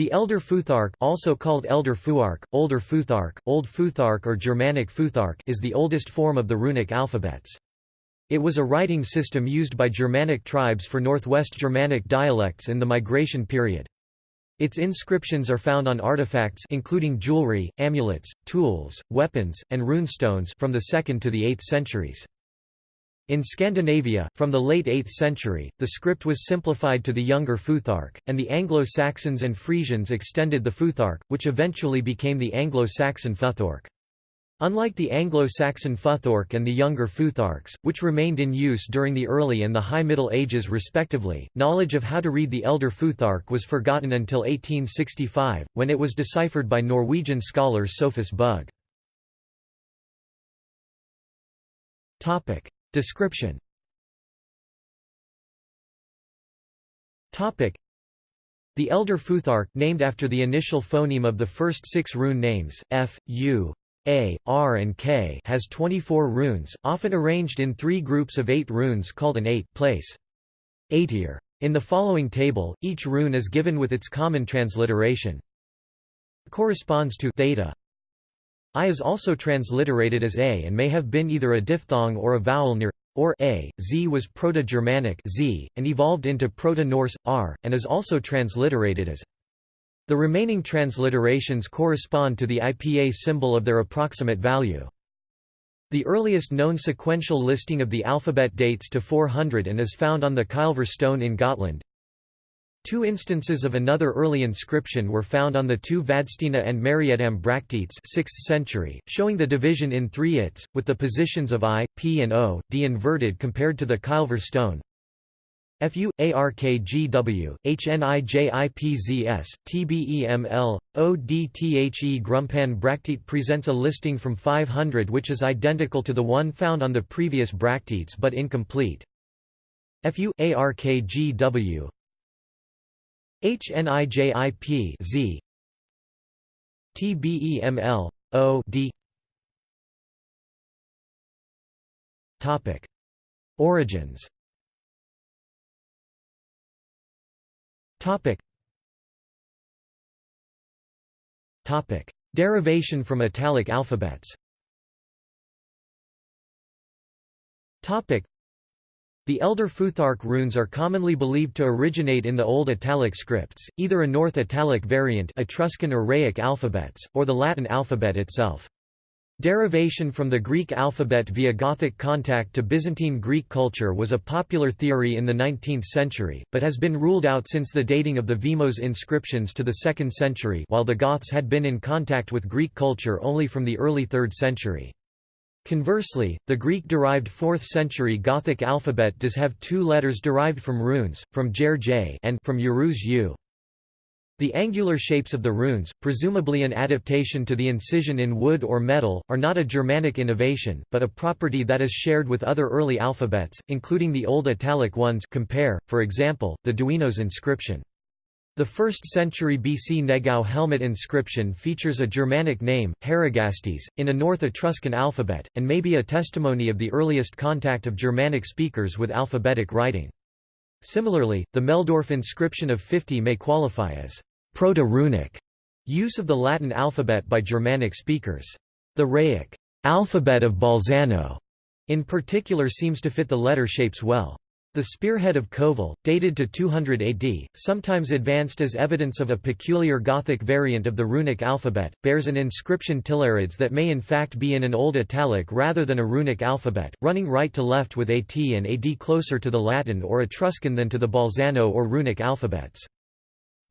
The Elder Futhark also called Elder Fuark, Older Futhark, Old Futhark or Germanic Futhark is the oldest form of the runic alphabets. It was a writing system used by Germanic tribes for Northwest Germanic dialects in the migration period. Its inscriptions are found on artifacts including jewelry, amulets, tools, weapons, and runestones from the 2nd to the 8th centuries. In Scandinavia, from the late 8th century, the script was simplified to the younger Futhark, and the Anglo-Saxons and Frisians extended the Futhark, which eventually became the Anglo-Saxon Futhorc. Unlike the Anglo-Saxon Futhorc and the younger Futharks, which remained in use during the early and the High Middle Ages respectively, knowledge of how to read the Elder Futhark was forgotten until 1865, when it was deciphered by Norwegian scholar Sophus Bugge. Description The Elder Futhark named after the initial phoneme of the first six rune names, F, U, A, R and K has 24 runes, often arranged in three groups of eight runes called an eight-place. Eightier. In the following table, each rune is given with its common transliteration. Corresponds to theta, I is also transliterated as a and may have been either a diphthong or a vowel near or a. Z was Proto-Germanic z, and evolved into Proto-Norse r, and is also transliterated as. The remaining transliterations correspond to the IPA symbol of their approximate value. The earliest known sequential listing of the alphabet dates to 400 and is found on the Kylver stone in Gotland. Two instances of another early inscription were found on the two Vadstena and Mariedamm Bracteates 6th century, showing the division in three its, with the positions of I, P and O, D inverted compared to the Kylver stone. FU, ARKGW, HNIJIPZS, TBEML, ODTHE Grumpan Bracteate presents a listing from 500 which is identical to the one found on the previous Bracteates but incomplete. FU, ARKGW, HNIJIP Z. TBEML O D. Topic. Origins. Topic. Topic. Derivation from Italic alphabets. Topic the Elder Futhark runes are commonly believed to originate in the Old Italic scripts, either a North Italic variant Etruscan or Raetic alphabets, or the Latin alphabet itself. Derivation from the Greek alphabet via Gothic contact to Byzantine Greek culture was a popular theory in the 19th century, but has been ruled out since the dating of the Vimos inscriptions to the 2nd century while the Goths had been in contact with Greek culture only from the early 3rd century. Conversely, the Greek-derived 4th-century Gothic alphabet does have two letters derived from runes, from Jer J and from Uruz U. The angular shapes of the runes, presumably an adaptation to the incision in wood or metal, are not a Germanic innovation, but a property that is shared with other early alphabets, including the Old Italic ones compare, for example, the Duenos inscription. The 1st century BC Negau helmet inscription features a Germanic name, Heragastes, in a North Etruscan alphabet, and may be a testimony of the earliest contact of Germanic speakers with alphabetic writing. Similarly, the Meldorf inscription of 50 may qualify as proto-runic use of the Latin alphabet by Germanic speakers. The Raetic alphabet of Bolzano in particular seems to fit the letter shapes well. The spearhead of Kovel, dated to 200 AD, sometimes advanced as evidence of a peculiar Gothic variant of the runic alphabet, bears an inscription Tillarids that may in fact be in an Old Italic rather than a runic alphabet, running right to left with AT and AD closer to the Latin or Etruscan than to the Bolzano or runic alphabets.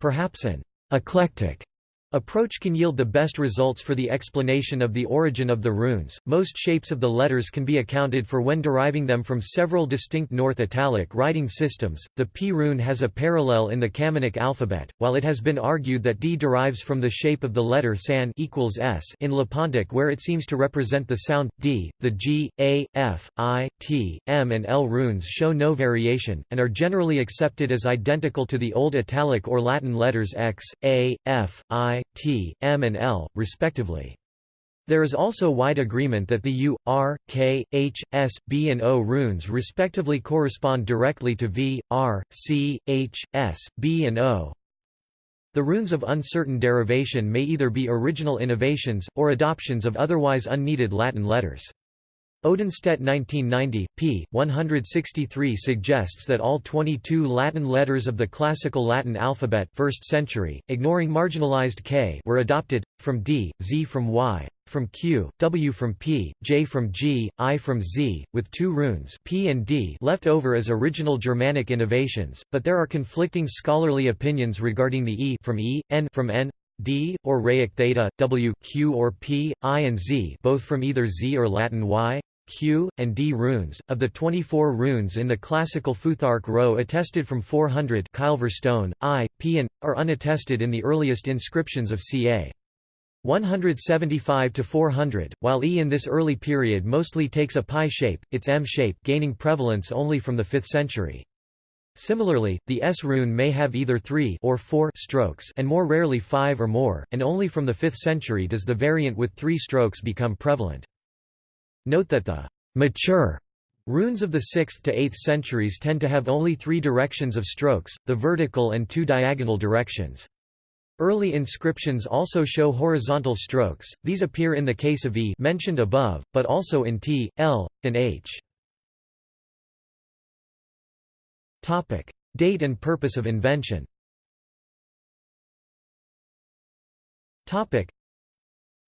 Perhaps an eclectic Approach can yield the best results for the explanation of the origin of the runes. Most shapes of the letters can be accounted for when deriving them from several distinct North Italic writing systems. The P rune has a parallel in the Camunic alphabet, while it has been argued that D derives from the shape of the letter san equals S in Lepontic where it seems to represent the sound D. The G, A, F, I, T, M and L runes show no variation and are generally accepted as identical to the Old Italic or Latin letters X, A, F, I, T, M and L, respectively. There is also wide agreement that the U, R, K, H, S, B and O runes respectively correspond directly to V, R, C, H, S, B and O. The runes of uncertain derivation may either be original innovations, or adoptions of otherwise unneeded Latin letters. Odenstedt 1990, p. 163 suggests that all 22 Latin letters of the classical Latin alphabet 1st century, ignoring marginalized k were adopted, from d, z from y, from q, w from p, j from g, i from z, with two runes p and d left over as original Germanic innovations, but there are conflicting scholarly opinions regarding the e from e, n from n, d, or Raetic theta, w, q or p, i and z both from either z or Latin y, q, and d runes. Of the 24 runes in the classical Futhark row attested from 400 Kylver stone, i, p and, are unattested in the earliest inscriptions of ca. 175 to 400, while E in this early period mostly takes a pi shape, its M shape gaining prevalence only from the 5th century. Similarly, the S rune may have either 3 or 4 strokes and more rarely 5 or more, and only from the 5th century does the variant with 3 strokes become prevalent. Note that the mature runes of the 6th to 8th centuries tend to have only three directions of strokes, the vertical and two diagonal directions. Early inscriptions also show horizontal strokes, these appear in the case of E mentioned above, but also in T, L, and H. Date and purpose of invention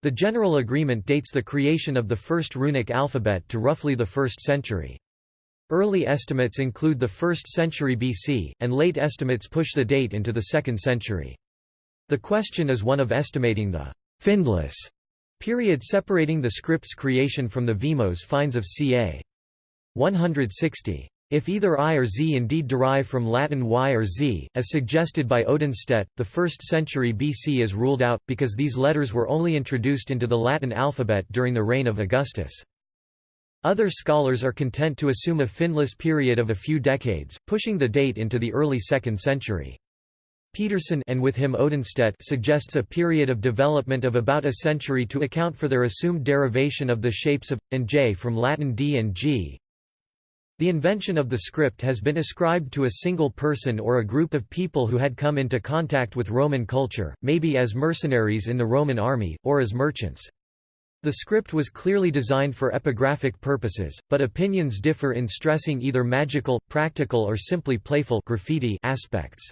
The general agreement dates the creation of the first runic alphabet to roughly the 1st century. Early estimates include the 1st century BC, and late estimates push the date into the 2nd century. The question is one of estimating the «findless» period separating the script's creation from the Vimos finds of ca. 160. If either I or Z indeed derive from Latin Y or Z, as suggested by Odenstedt, the 1st century BC is ruled out, because these letters were only introduced into the Latin alphabet during the reign of Augustus. Other scholars are content to assume a finless period of a few decades, pushing the date into the early 2nd century. Peterson and with him Odenstedt suggests a period of development of about a century to account for their assumed derivation of the shapes of and j from Latin d and g. The invention of the script has been ascribed to a single person or a group of people who had come into contact with Roman culture, maybe as mercenaries in the Roman army, or as merchants. The script was clearly designed for epigraphic purposes, but opinions differ in stressing either magical, practical or simply playful graffiti aspects.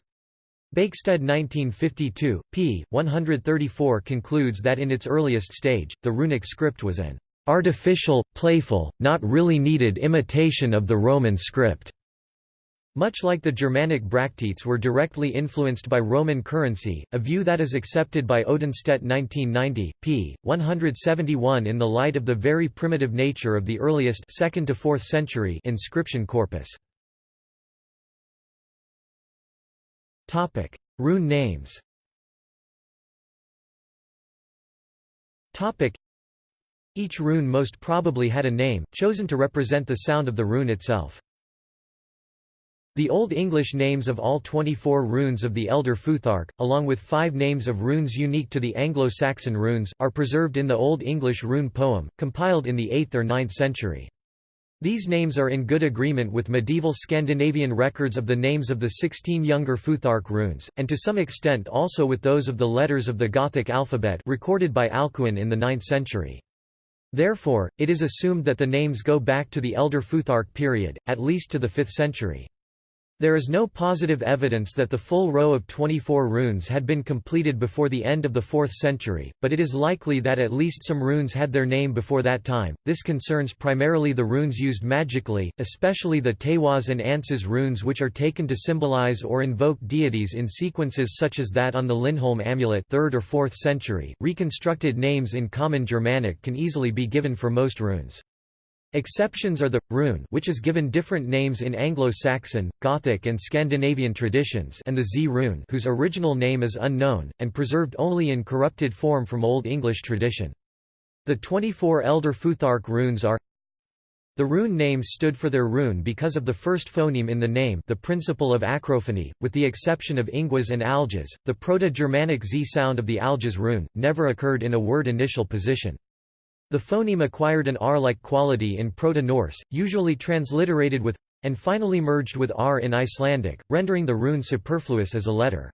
Bæksted 1952, p. 134 concludes that in its earliest stage, the runic script was an artificial, playful, not really needed imitation of the Roman script. Much like the Germanic bracteates were directly influenced by Roman currency, a view that is accepted by Odenstedt 1990, p. 171 in the light of the very primitive nature of the earliest 2nd to 4th century inscription corpus. Topic: Rune names. Topic: Each rune most probably had a name, chosen to represent the sound of the rune itself. The Old English names of all 24 runes of the Elder Futhark, along with five names of runes unique to the Anglo-Saxon runes, are preserved in the Old English rune poem, compiled in the 8th or 9th century. These names are in good agreement with medieval Scandinavian records of the names of the 16 younger Futhark runes, and to some extent also with those of the letters of the Gothic alphabet recorded by Alcuin in the 9th century. Therefore, it is assumed that the names go back to the Elder Futhark period, at least to the 5th century. There is no positive evidence that the full row of 24 runes had been completed before the end of the 4th century, but it is likely that at least some runes had their name before that time. This concerns primarily the runes used magically, especially the Tewaz and Ansuz runes which are taken to symbolize or invoke deities in sequences such as that on the Lindholm amulet 3rd or 4th century. Reconstructed names in Common Germanic can easily be given for most runes. Exceptions are the rune which is given different names in Anglo-Saxon, Gothic and Scandinavian traditions and the Z rune whose original name is unknown, and preserved only in corrupted form from Old English tradition. The 24 elder Futhark runes are the rune names stood for their rune because of the first phoneme in the name the principle of acrophony, with the exception of ingwas and alges, the Proto-Germanic Z sound of the alges rune, never occurred in a word initial position. The phoneme acquired an R-like quality in Proto-Norse, usually transliterated with and finally merged with R in Icelandic, rendering the rune superfluous as a letter.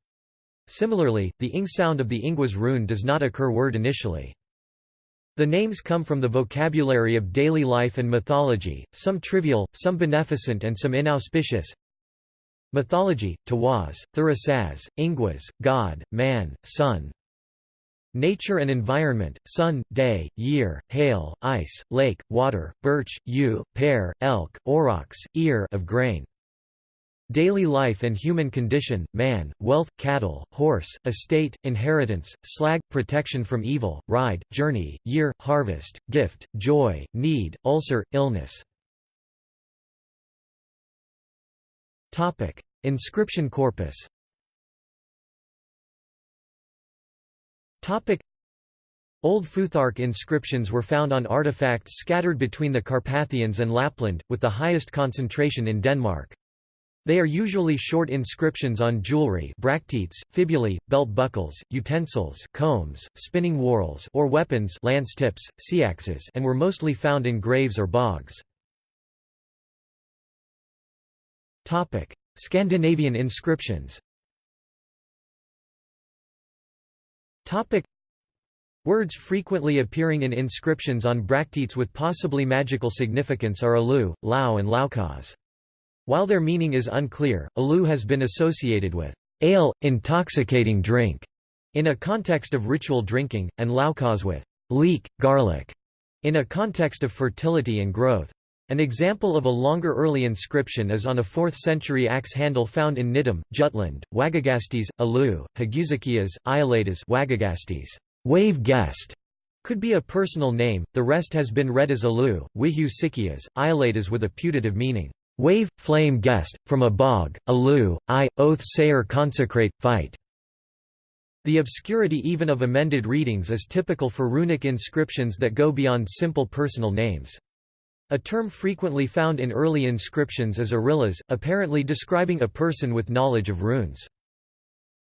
Similarly, the ing sound of the Ingwa's rune does not occur word initially. The names come from the vocabulary of daily life and mythology, some trivial, some beneficent and some inauspicious. Mythology, Tawaz, Thurasaz, Ingwas, God, Man, Sun, Nature and environment, sun, day, year, hail, ice, lake, water, birch, yew, pear, elk, aurochs, ear of grain. Daily life and human condition, man, wealth, cattle, horse, estate, inheritance, slag, protection from evil, ride, journey, year, harvest, gift, joy, need, ulcer, illness. Inscription corpus Old Futhark inscriptions were found on artifacts scattered between the Carpathians and Lapland, with the highest concentration in Denmark. They are usually short inscriptions on jewelry bracteates, fibulae, belt buckles, utensils combs, spinning whorls or weapons lance tips, seaxes and were mostly found in graves or bogs. Scandinavian inscriptions Topic Words frequently appearing in inscriptions on bracteates with possibly magical significance are alu, lao and laukaz. While their meaning is unclear, alu has been associated with ale, intoxicating drink, in a context of ritual drinking, and laukaz with leek, garlic, in a context of fertility and growth. An example of a longer early inscription is on a 4th century axe handle found in Nydam, Jutland, Wagagastes, Alu, Haguzakias, Iolatas Wagagastes, wave guest, could be a personal name, the rest has been read as Alu, Wihu Sikias, Iolatas with a putative meaning, wave, flame guest, from a bog, Alu, I, oath sayer consecrate, fight. The obscurity even of amended readings is typical for runic inscriptions that go beyond simple personal names. A term frequently found in early inscriptions is arillas, apparently describing a person with knowledge of runes.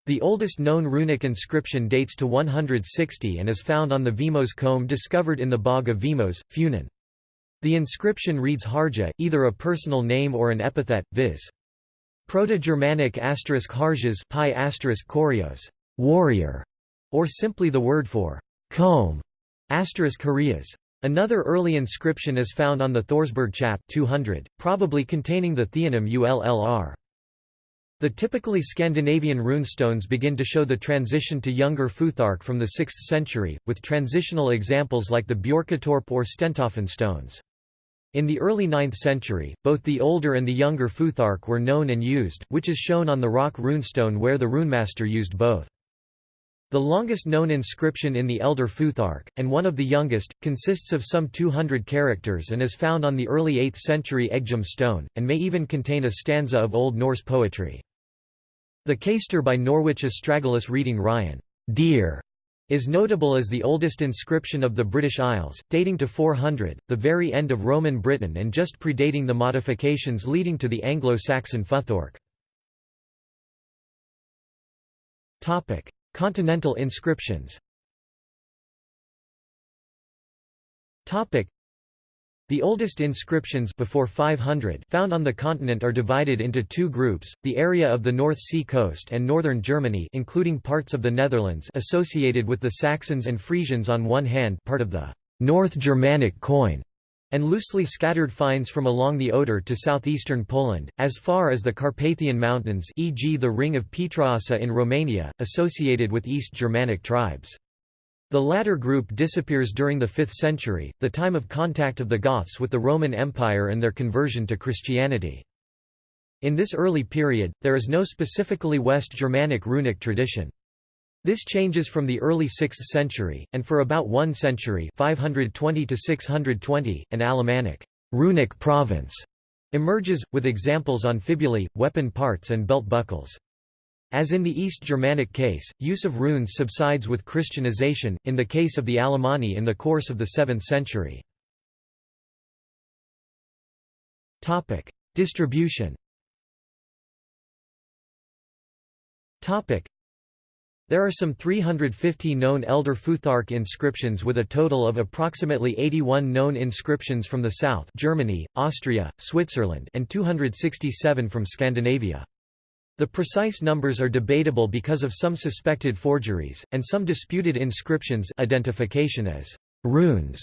The oldest known runic inscription dates to 160 and is found on the Vimos comb discovered in the bog of Vimos, Funen. The inscription reads Harja, either a personal name or an epithet, viz. Proto-Germanic asterisk Harjas pi asterisk warrior, or simply the word for comb, asterisk Harias. Another early inscription is found on the Thorsberg chap 200, probably containing the theonym ullr. The typically Scandinavian runestones begin to show the transition to younger Futhark from the 6th century, with transitional examples like the Bjorkatorp or Stentoften stones. In the early 9th century, both the older and the younger Futhark were known and used, which is shown on the rock runestone where the runemaster used both. The longest known inscription in the Elder Futhark, and one of the youngest, consists of some 200 characters and is found on the early 8th century Eggjum stone, and may even contain a stanza of Old Norse poetry. The Caistor by Norwich Astragalus reading Ryan, deer, is notable as the oldest inscription of the British Isles, dating to 400, the very end of Roman Britain and just predating the modifications leading to the Anglo-Saxon Futhorc. Continental inscriptions. The oldest inscriptions before 500 found on the continent are divided into two groups, the area of the North Sea coast and northern Germany including parts of the Netherlands associated with the Saxons and Frisians on one hand part of the North Germanic coin and loosely scattered finds from along the Oder to southeastern Poland, as far as the Carpathian Mountains e.g. the Ring of Pietroasa in Romania, associated with East Germanic tribes. The latter group disappears during the 5th century, the time of contact of the Goths with the Roman Empire and their conversion to Christianity. In this early period, there is no specifically West Germanic runic tradition. This changes from the early 6th century, and for about one century 520 to 620, an Alemannic runic province emerges, with examples on fibulae, weapon parts and belt buckles. As in the East Germanic case, use of runes subsides with Christianization, in the case of the Alemanni in the course of the 7th century. Distribution there are some 350 known Elder Futhark inscriptions with a total of approximately 81 known inscriptions from the south Germany, Austria, Switzerland and 267 from Scandinavia. The precise numbers are debatable because of some suspected forgeries, and some disputed inscriptions identification as runes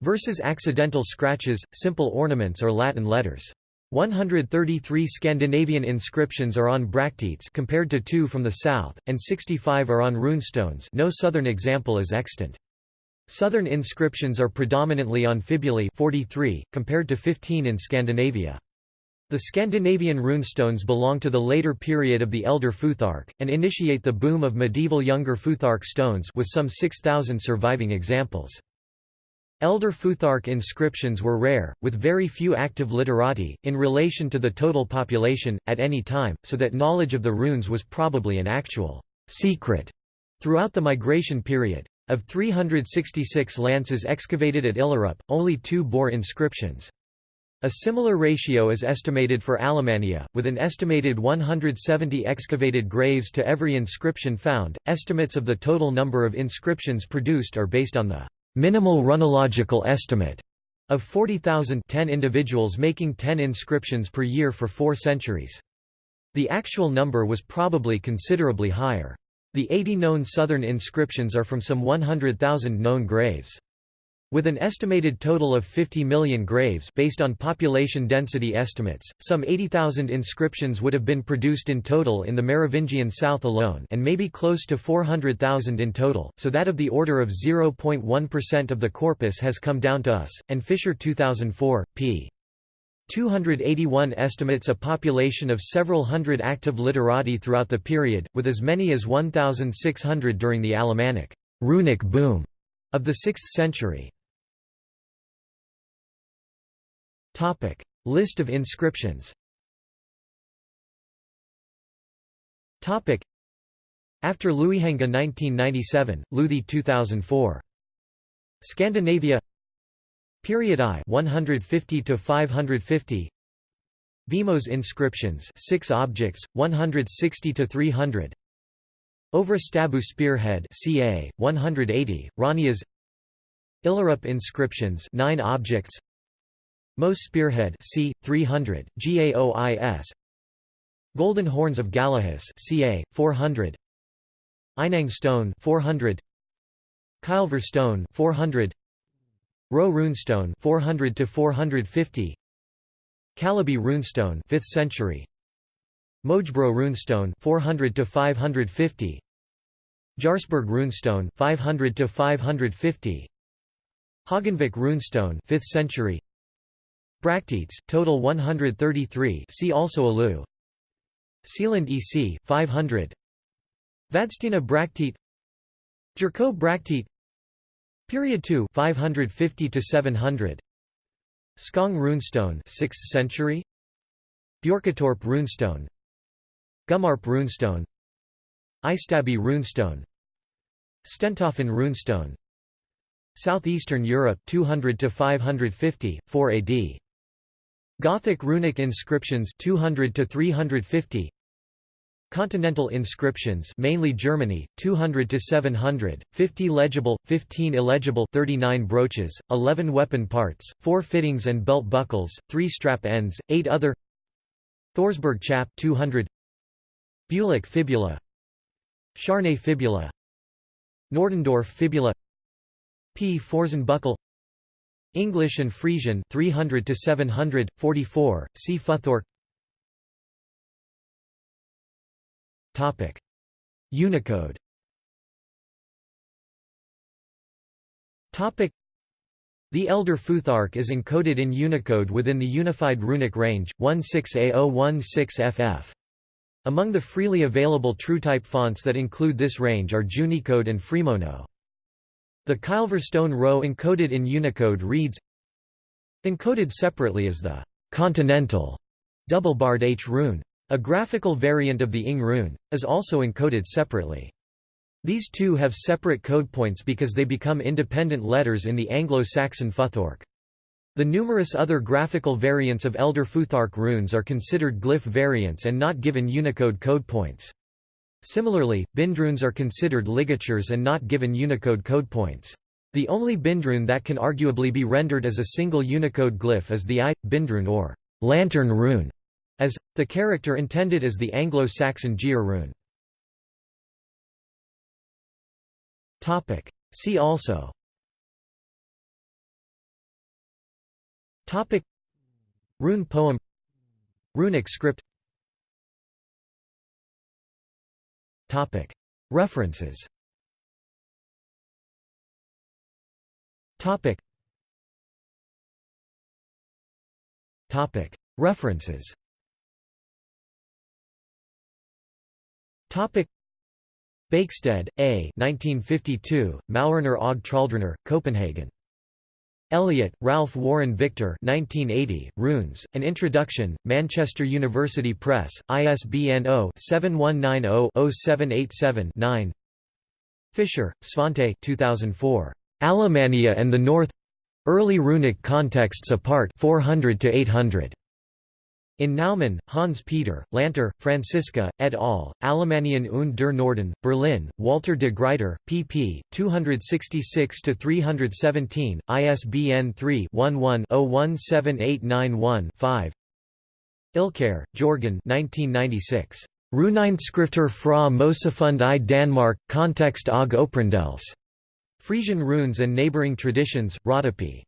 versus accidental scratches, simple ornaments or Latin letters. 133 Scandinavian inscriptions are on bracteates compared to 2 from the south, and 65 are on runestones no southern example is extant. Southern inscriptions are predominantly on fibulae 43, compared to 15 in Scandinavia. The Scandinavian runestones belong to the later period of the Elder Futhark, and initiate the boom of medieval Younger Futhark stones with some 6,000 surviving examples. Elder Futhark inscriptions were rare, with very few active literati, in relation to the total population, at any time, so that knowledge of the runes was probably an actual secret throughout the migration period. Of 366 lances excavated at Illerup, only two bore inscriptions. A similar ratio is estimated for Alemannia, with an estimated 170 excavated graves to every inscription found. Estimates of the total number of inscriptions produced are based on the minimal runological estimate of 40,000 10 individuals making 10 inscriptions per year for four centuries. The actual number was probably considerably higher. The 80 known southern inscriptions are from some 100,000 known graves. With an estimated total of 50 million graves based on population density estimates, some 80,000 inscriptions would have been produced in total in the Merovingian south alone and maybe close to 400,000 in total, so that of the order of 0.1% of the corpus has come down to us, and Fischer 2004, p. 281 estimates a population of several hundred active literati throughout the period, with as many as 1,600 during the Alemannic runic boom of the 6th century. Topic: List of inscriptions. Topic: After Luihanga 1997, Luthi 2004. Scandinavia. Period I 150 to 550 Vimos inscriptions 6 objects 160 to 300 Ovrastabu spearhead ca 180 Ranias. Illerup inscriptions 9 objects Mos Spearhead c. 300, Gaois Golden Horns of Gallehus ca. 400 Einang Stone 400 Kylver Stone 400 Roe Runestone 400 to 450 Calaby Runestone 5th century. Mojbro Runestone 400 to 550 Jarsberg Runestone 500 to 550 Hogganvik Runestone 5th century Bracteates, total 133 see also Alu. Sealand EC, 500 Vadstena bracteate. Jerko bracteate. Period 2 550 to 700 Skong runestone 6th century. Bjorkatorp runestone. Gummarp runestone. Eystaby runestone. Stentoften runestone. Southeastern Europe 200 to 550 4 AD Gothic runic inscriptions 200 to 350 Continental inscriptions mainly Germany 200 to 700 50 legible 15 illegible 39 brooches 11 weapon parts 4 fittings and belt buckles 3 strap ends 8 other. Thorsberg chap 200 Bulik fibula. Charnay fibula. Nordendorf fibula. Pforzen buckle English and Frisian 300 to 700 44 see Futhorc. Topic. Unicode. Topic. The Elder Futhark is encoded in Unicode within the Unified Runic Range 16A016FF Among the freely available TrueType fonts that include this range are Junicode and Freemono the Kylver stone row encoded in Unicode reads Encoded separately is the continental double-barred H rune. A graphical variant of the Ing rune, is also encoded separately. These two have separate code points because they become independent letters in the Anglo-Saxon Futhark. The numerous other graphical variants of Elder Futhark runes are considered glyph variants and not given Unicode code points. Similarly, bindrunes are considered ligatures and not given Unicode code points. The only bindrune that can arguably be rendered as a single Unicode glyph is the I, bindrune or lantern rune, as, the character intended as the Anglo-Saxon Gear rune. See also. Topic. Rune poem. Runic script References. References. Topic. Bæksted, A. 1952, Maurner og Traldrener, Copenhagen. Elliott, Ralph Warren Victor 1980, Runes, An Introduction, Manchester University Press, ISBN 0-7190-0787-9 Fischer, Svante 2004. Alemannia and the North Early Runic Contexts Apart 400 to 800. In Naumann, Hans-Peter, Lanter, Franziska, et al., Alemannien und der Norden, Berlin, Walter de Gruyter, pp. 266–317, ISBN 3-11-017891-5 Ilkær, Jorgen 1996. Runeinskrifter fra Mosefund i Danmark, Kontekst og Oprindels. Frisian runes and neighboring traditions, Rodopi.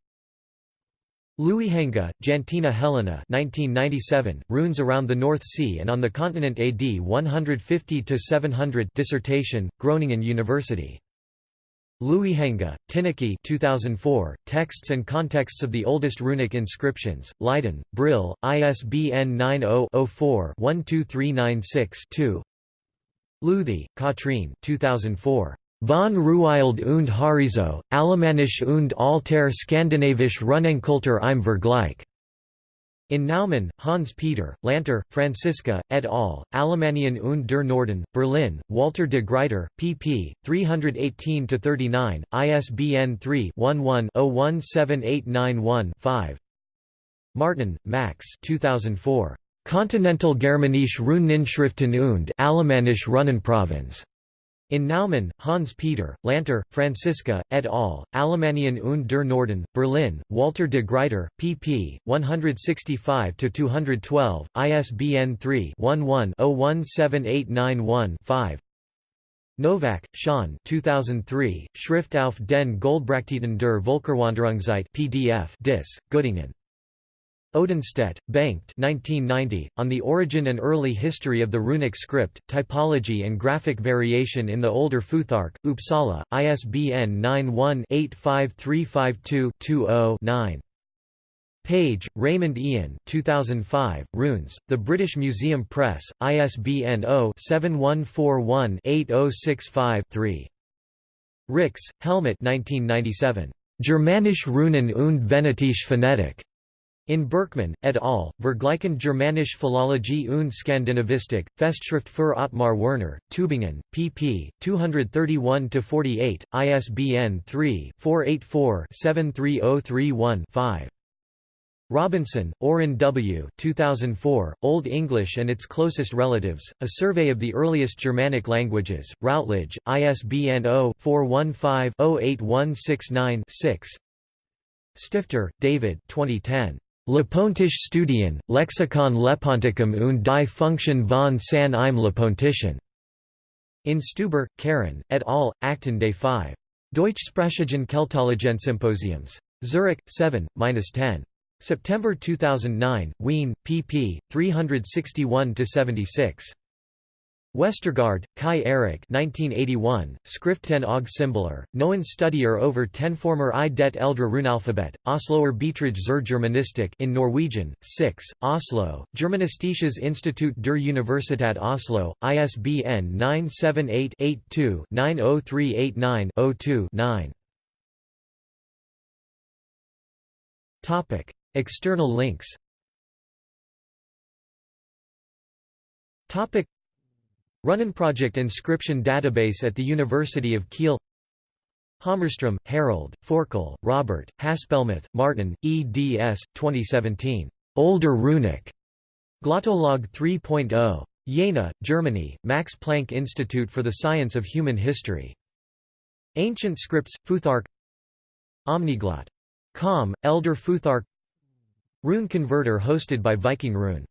Luihanga, Jantina Helena 1997, Runes around the North Sea and on the Continent AD 150–700 dissertation, Groningen University. Luihanga, Tineke 2004, Texts and Contexts of the Oldest Runic Inscriptions, Leiden, Brill, ISBN 90-04-12396-2 Luthi, Katrine 2004. Von Ruild und Harizo, Alemannisch und alter Skandinavisch Runenkultur im Vergleich. In Naumann, Hans-Peter, Lanter, Franziska, et al., Alemannien und der Norden, Berlin, Walter de Gruyter, pp. 318–39, ISBN 3-11-017891-5 Martin, Max 2004. Continental Germanische Runeninschriften und Alemannisch Runenprovinz. In Naumann, Hans-Peter, Lanter, Franziska, et al., Alemannien und der Norden, Berlin, Walter de Gruyter, pp. 165–212, ISBN 3-11-017891-5 Nowak, Sean 2003, Schrift auf den Goldbrachtieten der Völkerwanderungszeit PDF Dis, Göttingen Odenstedt, Bengt 1990, On the Origin and Early History of the Runic Script, Typology and Graphic Variation in the Older Futhark, Uppsala, ISBN 91-85352-20-9. Page, Raymond Ian 2005, Runes, The British Museum Press, ISBN 0-7141-8065-3. Rix, Helmut 1997. Germanisch Runen und Venetische Phonetik. In Berkman, et al., Vergleichend Germanische Philologie und Skandinavistik, Festschrift für Ottmar Werner, Tübingen, pp. 231–48, ISBN 3-484-73031-5. Robinson, Orrin W. 2004, Old English and its Closest Relatives, A Survey of the Earliest Germanic Languages, Routledge, ISBN 0-415-08169-6 Stifter, David 2010. Lepontische Studien, Lexikon Leponticum und die Funktion von San im Lepontischen. In Stuber, Karen, et al., Akten des 5. Deutschsprachigen Keltologensymposiums. Zurich, 7–10. September 2009, Wien, pp. 361–76. Westergaard, Kai Erik 1981, Skriften og Symboler, Noen Studier over ten former i det eldre runalphabet, Osloer Beiträge zur Germanistik in Norwegian, 6, Oslo, Germanistisches Institut der Universität Oslo, ISBN 978-82-90389-02-9. External links Runenprojekt inscription database at the University of Kiel Hammarström, Harold, Forkel, Robert, Haspelmath, Martin, eds. 2017. Older Runic. Glottolog 3.0. Jena, Germany, Max Planck Institute for the Science of Human History. Ancient Scripts, Futhark Omniglot. Com, Elder Futhark Rune Converter hosted by Viking Rune